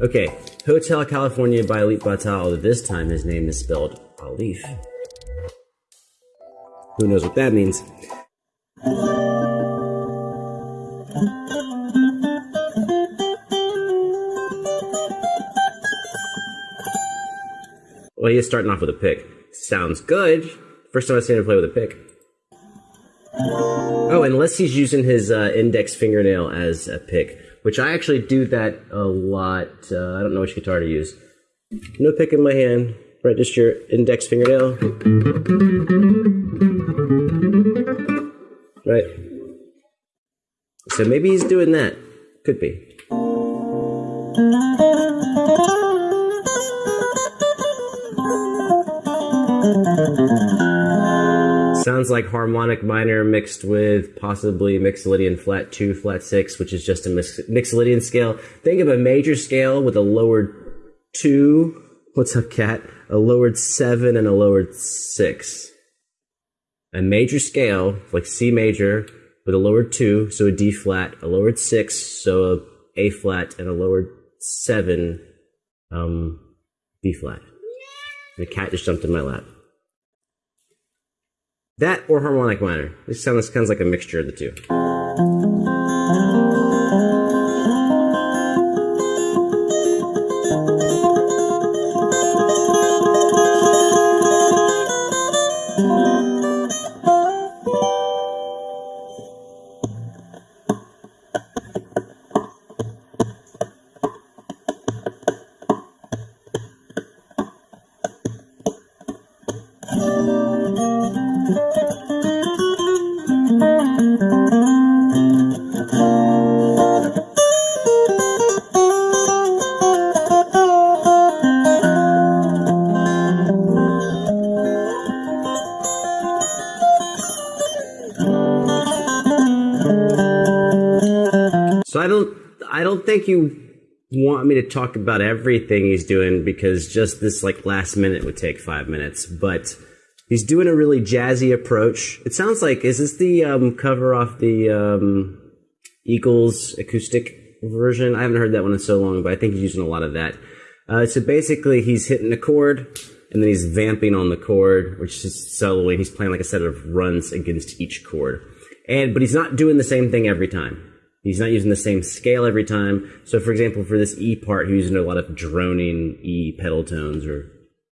Okay, Hotel California by Alip Ba Ta, although this time his name is spelled Alif. Who knows what that means? Well, he is starting off with a pick. Sounds good. First time I've seen him play with a pick. Oh, unless he's using his uh, index fingernail as a pick, which I actually do that a lot. Uh, I don't know which guitar to use. No pick in my hand, your index fingernail. Right. So maybe he's doing that. Could be. Sounds like harmonic minor mixed with possibly Mixolydian flat 2, flat 6, which is just a mix- Mixolydian scale. Think of a major scale with a lowered 2. What's up, cat? A lowered 7 and a lowered 6. A major scale, like C major, with a lowered 2, so a D flat, a lowered 6, so a A flat, and a lowered 7, um, B flat. The cat just jumped in my lap. That or harmonic minor. This sounds kind of like a mixture of the two. So I don't I don't think you want me to talk about everything he's doing because just this like last minute would take five minutes. But he's doing a really jazzy approach. It sounds like is this the um, cover off the um, Eagles acoustic version? I haven't heard that one in so long, but I think he's using a lot of that. Uh, so basically, he's hitting a chord and then he's vamping on the chord, which is soloing. He's playing like a set of runs against each chord, and but he's not doing the same thing every time. He's not using the same scale every time. So, for example, for this E part, he's using a lot of droning E pedal tones or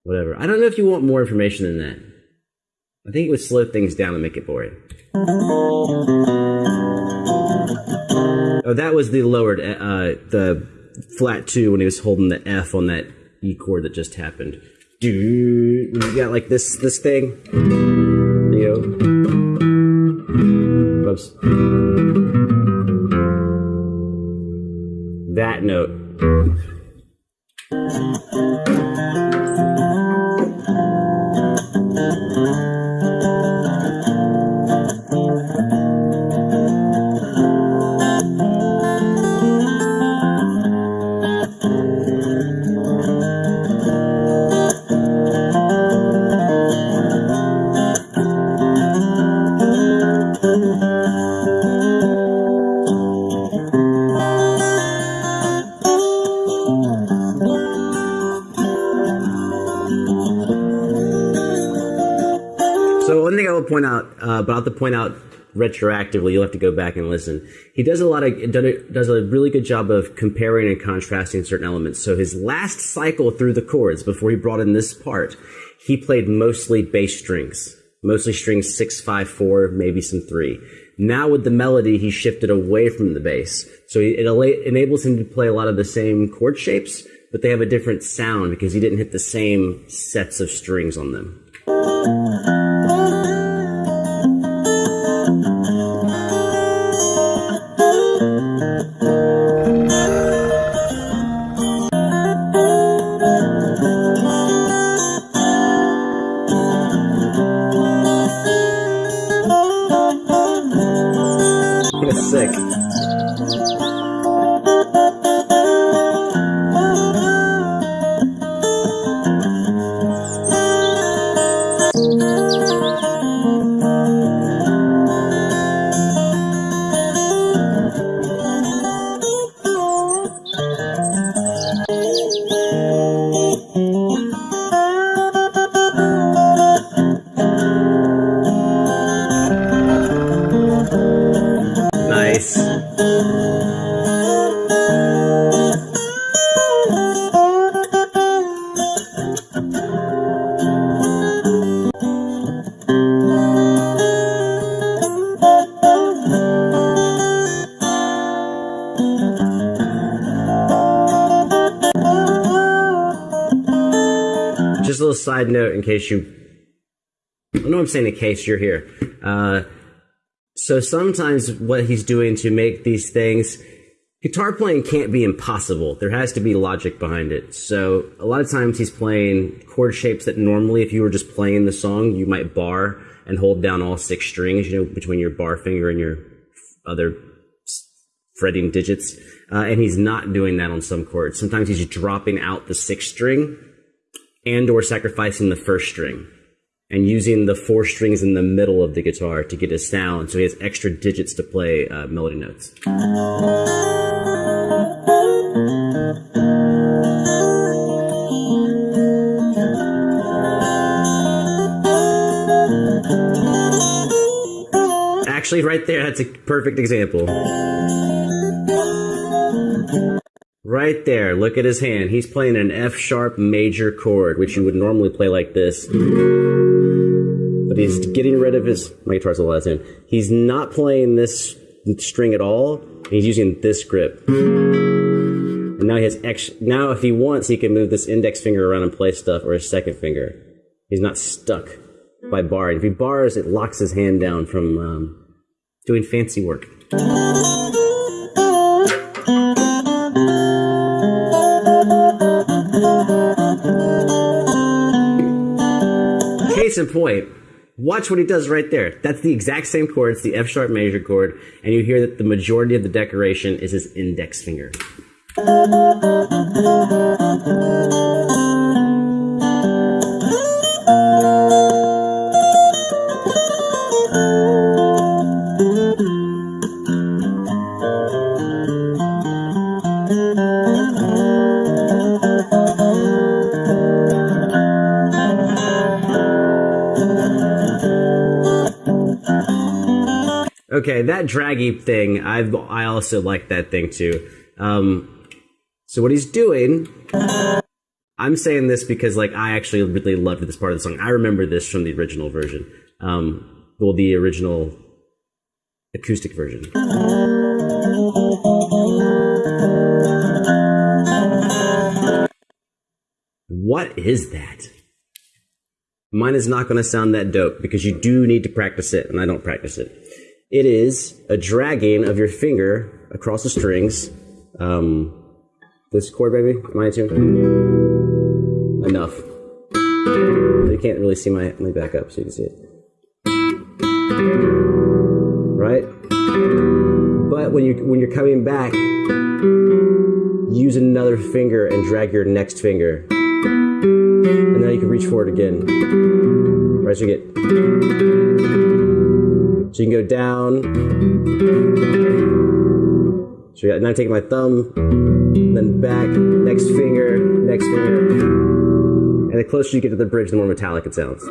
whatever. I don't know if you want more information than that. I think it would slow things down and make it boring. Oh, that was the lowered, uh, the flat two when he was holding the F on that E chord that just happened. Dude, you got like this, this thing, you know. Oops. That note. Uh, but I'll have to point out retroactively, you'll have to go back and listen. He does a lot of does a really good job of comparing and contrasting certain elements. So his last cycle through the chords before he brought in this part, he played mostly bass strings, mostly strings six, five, four, maybe some three. Now with the melody, he shifted away from the bass, so it enables him to play a lot of the same chord shapes, but they have a different sound because he didn't hit the same sets of strings on them. Sick. Side note in case you. I know I'm saying in case you're here. Uh, so sometimes what he's doing to make these things, guitar playing can't be impossible. There has to be logic behind it. So a lot of times he's playing chord shapes that normally, if you were just playing the song, you might bar and hold down all six strings, you know, between your bar finger and your other fretting digits. Uh, and he's not doing that on some chords. Sometimes he's dropping out the sixth string and or sacrificing the first string and using the four strings in the middle of the guitar to get a sound so he has extra digits to play uh, melody notes. Actually, right there, that's a perfect example. Right there, look at his hand. He's playing an F sharp major chord, which you would normally play like this. But he's getting rid of his. My guitar's a out of. He's not playing this string at all. He's using this grip. And now he has extra. Now, if he wants, he can move this index finger around and play stuff, or his second finger. He's not stuck by barring. If he bars, it locks his hand down from um, doing fancy work. Case in point, watch what he does right there. That's the exact same chord. It's the F sharp major chord, and you hear that the majority of the decoration is his index finger. Okay, that draggy thing, I I also like that thing too. Um, so what he's doing, I'm saying this because like I actually really loved this part of the song. I remember this from the original version. Um, well, the original acoustic version. What is that? Mine is not going to sound that dope because you do need to practice it, and I don't practice it. It is a dragging of your finger across the strings. Um, this chord, baby, am I in tune? Enough. You can't really see my. Let me back up so you can see it. Right? But when you when you're coming back, use another finger and drag your next finger, and now you can reach for it again. Right, so you get. So you can go down. So now I'm taking my thumb, then back, next finger, next finger. And the closer you get to the bridge, the more metallic it sounds.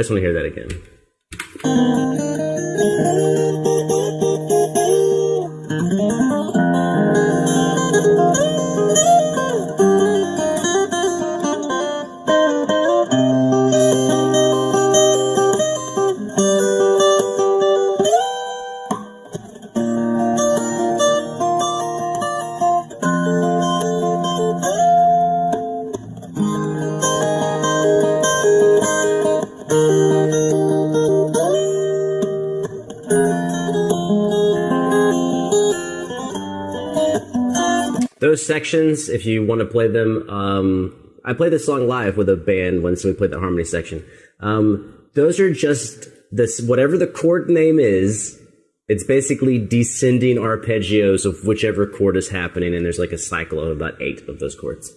Just want to hear that again. Those sections, if you want to play them, um, I played this song live with a band once we played the harmony section. Um, those are just this whatever the chord name is. It's basically descending arpeggios of whichever chord is happening, and there's like a cycle of about eight of those chords.